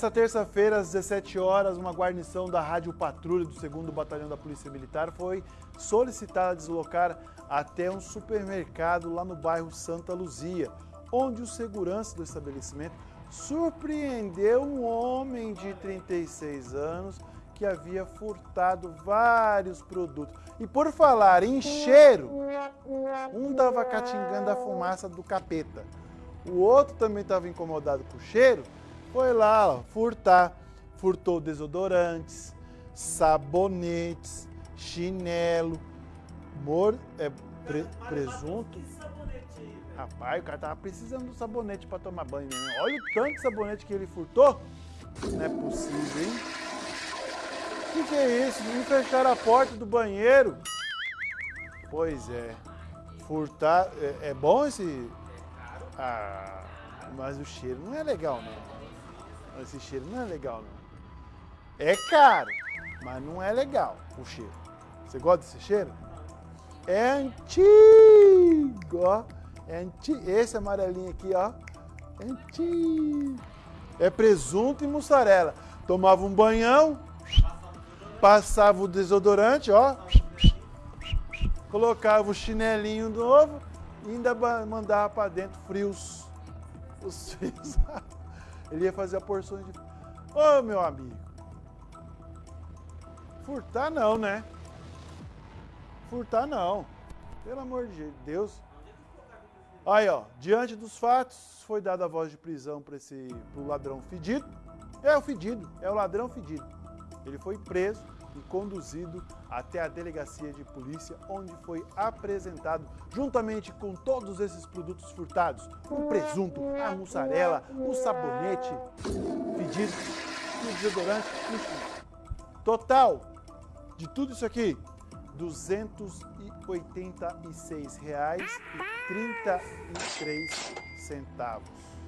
Nessa terça-feira, às 17 horas, uma guarnição da Rádio Patrulha do 2 Batalhão da Polícia Militar foi solicitada a deslocar até um supermercado lá no bairro Santa Luzia, onde o segurança do estabelecimento surpreendeu um homem de 36 anos que havia furtado vários produtos. E por falar em cheiro, um estava catingando a fumaça do capeta, o outro também estava incomodado com o cheiro, foi lá ó, furtar. Furtou desodorantes, sabonetes, chinelo, mor, é, pre, presunto. Rapaz, o cara tava precisando do sabonete para tomar banho. Né? Olha o tanto de sabonete que ele furtou. Não é possível, hein? O que, que é isso? Não fecharam a porta do banheiro. Pois é. Furtar. É, é bom esse. Ah, mas o cheiro não é legal, não. Esse cheiro não é legal, não. É caro, mas não é legal o cheiro. Você gosta desse cheiro? É antigo, ó. É antigo. Esse amarelinho aqui, ó. É antigo. É presunto e mussarela. Tomava um banhão, passava o desodorante, ó. Colocava o chinelinho novo e ainda mandava para dentro frios. Os frios. Ele ia fazer a porção de... Ô, oh, meu amigo. Furtar não, né? Furtar não. Pelo amor de Deus. Aí, ó. Diante dos fatos, foi dada a voz de prisão para esse pro ladrão fedido. É o fedido, é o ladrão fedido. Ele foi preso e conduzido até a delegacia de polícia, onde foi apresentado, juntamente com todos esses produtos furtados, o presunto, a mussarela, o sabonete fedido, o desodorante, enfim. Total de tudo isso aqui, R$ 286,33.